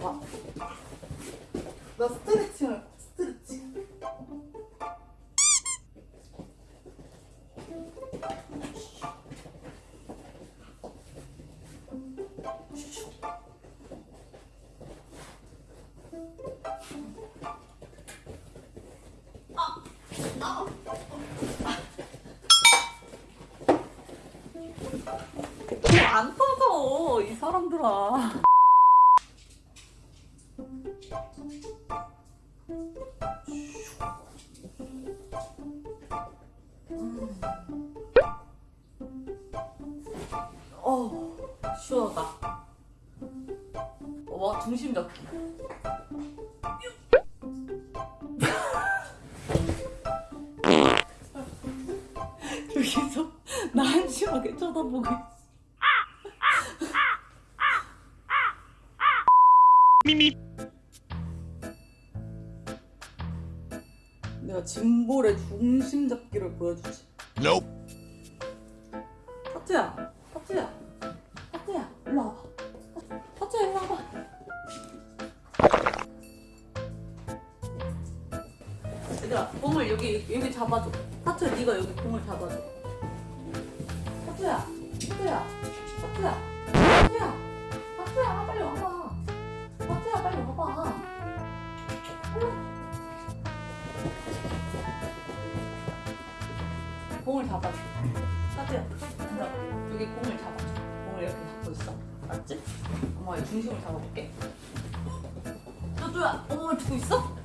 와. 나 스트레칭 할 거야, 스트레칭. 안 터져 이 사람들아. 어 시원하다. 와 중심 잡기. 나 한심하게 쳐다보고 있어. 내가 짐볼의 중심 잡기를 보여주지. Nope. 하트야, 하트야, 하트야, 일로 와봐. 하트야, 일로 와봐. 얘들아, 공을 여기 여기 잡아줘. 하트야, 네가 여기 공을 잡아줘. 하트야, 하트야, 하트야, 하트야, 하트야, 빨리 와봐. 하트야, 빨리 와봐. 공을 잡아줘. 와봐. 여기 공을 잡아줘. 공을 이렇게 잡고 있어. 엄마가 이 중심을 잡아볼게. 너주야, 공을 두고 있어?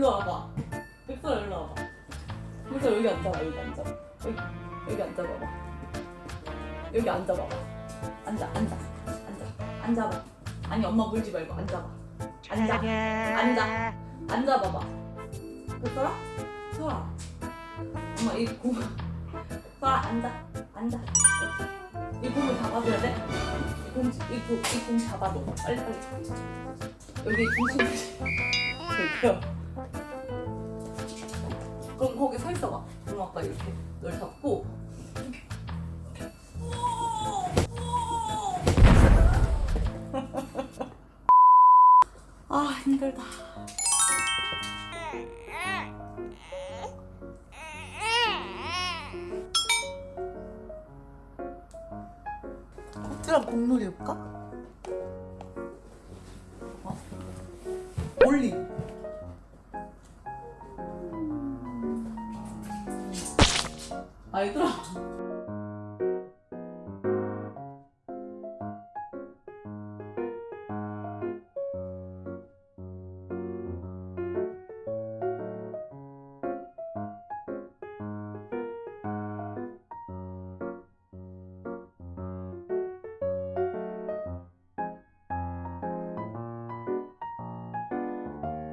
일로 와봐. 백설아, 일로 와봐. 백설아, 여기 앉아봐, 여기 앉아. 여기, 여기 앉아봐봐. 여기 앉아봐봐. 앉아, 앉아, 앉아, 앉아봐. 아니, 엄마 물지 말고 앉아봐. 앉아, 앉아, 앉아봐봐. 백설아? 설아. 엄마 이 공, 설아 앉아, 앉아. 이 공을 잡아줘야 돼. 이 공, 이 공, 이공 잡아줘. 빨리 빨리. 여기 중심. 될게요. 그럼 거기 서 있어봐. 그럼 아까 이렇게 널 잡고. 아 힘들다. 찌랑 공놀이 해볼까? 어. 올리. 아이들아.